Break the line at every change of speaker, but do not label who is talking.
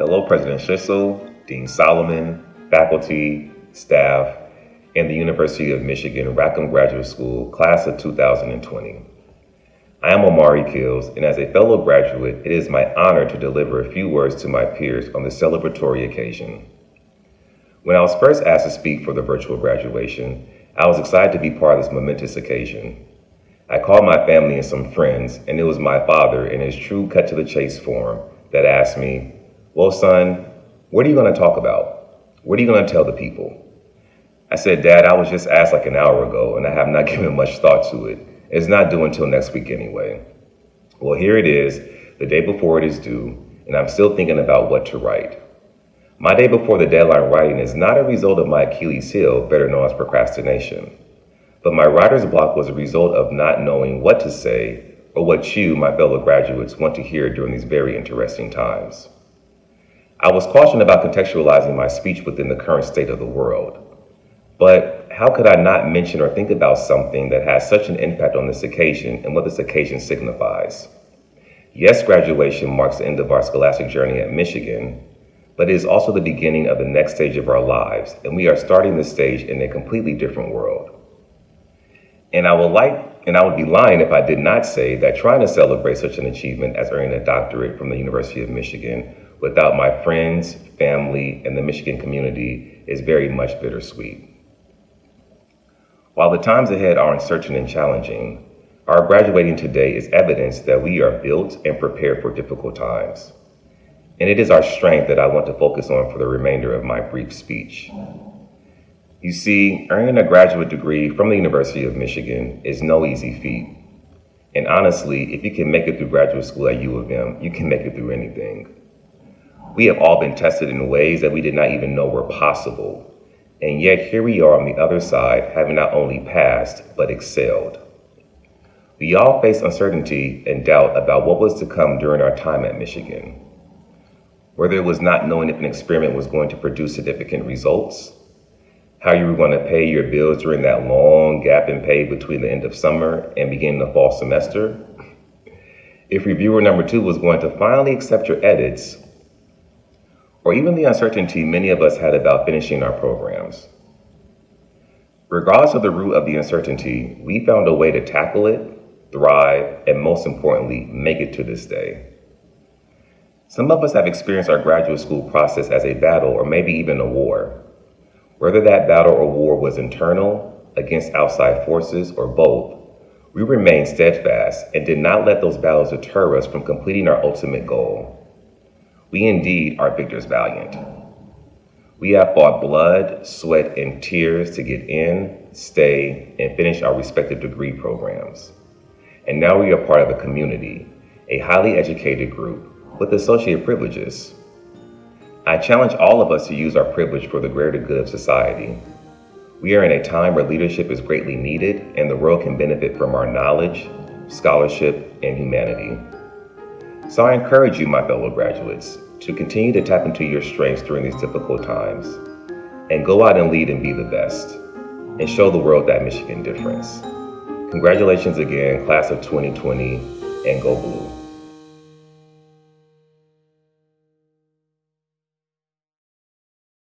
Hello, President Schlissel, Dean Solomon, faculty, staff, and the University of Michigan Rackham Graduate School, class of 2020. I am Omari Kills, and as a fellow graduate, it is my honor to deliver a few words to my peers on this celebratory occasion. When I was first asked to speak for the virtual graduation, I was excited to be part of this momentous occasion. I called my family and some friends, and it was my father in his true cut to the chase form that asked me, Well, son, what are you going to talk about? What are you going to tell the people? I said, Dad, I was just asked like an hour ago, and I have not given much thought to it. It's not due until next week anyway. Well, here it is, the day before it is due, and I'm still thinking about what to write. My day before the deadline writing is not a result of my Achilles heel, better known as procrastination. But my writer's block was a result of not knowing what to say or what you, my fellow graduates, want to hear during these very interesting times. I was cautioned about contextualizing my speech within the current state of the world. But how could I not mention or think about something that has such an impact on this occasion and what this occasion signifies? Yes, graduation marks the end of our scholastic journey at Michigan, but it is also the beginning of the next stage of our lives, and we are starting this stage in a completely different world. And I would like, and I would be lying if I did not say that trying to celebrate such an achievement as earning a doctorate from the University of Michigan without my friends, family, and the Michigan community is very much bittersweet. While the times ahead are uncertain and challenging, our graduating today is evidence that we are built and prepared for difficult times. And it is our strength that I want to focus on for the remainder of my brief speech. You see, earning a graduate degree from the University of Michigan is no easy feat. And honestly, if you can make it through graduate school at U of M, you can make it through anything. We have all been tested in ways that we did not even know were possible. And yet here we are on the other side, having not only passed, but excelled. We all face uncertainty and doubt about what was to come during our time at Michigan. Whether it was not knowing if an experiment was going to produce significant results, how you were going to pay your bills during that long gap in pay between the end of summer and beginning the fall semester. If reviewer number two was going to finally accept your edits, or even the uncertainty many of us had about finishing our programs. Regardless of the root of the uncertainty, we found a way to tackle it, thrive, and most importantly, make it to this day. Some of us have experienced our graduate school process as a battle or maybe even a war. Whether that battle or war was internal, against outside forces, or both, we remained steadfast and did not let those battles deter us from completing our ultimate goal. We indeed are victors valiant. We have fought blood, sweat, and tears to get in, stay, and finish our respective degree programs. And now we are part of a community, a highly educated group with associated privileges I challenge all of us to use our privilege for the greater good of society. We are in a time where leadership is greatly needed and the world can benefit from our knowledge, scholarship, and humanity. So I encourage you, my fellow graduates, to continue to tap into your strengths during these difficult times and go out and lead and be the best and show the world that Michigan difference. Congratulations again, class of 2020, and go blue.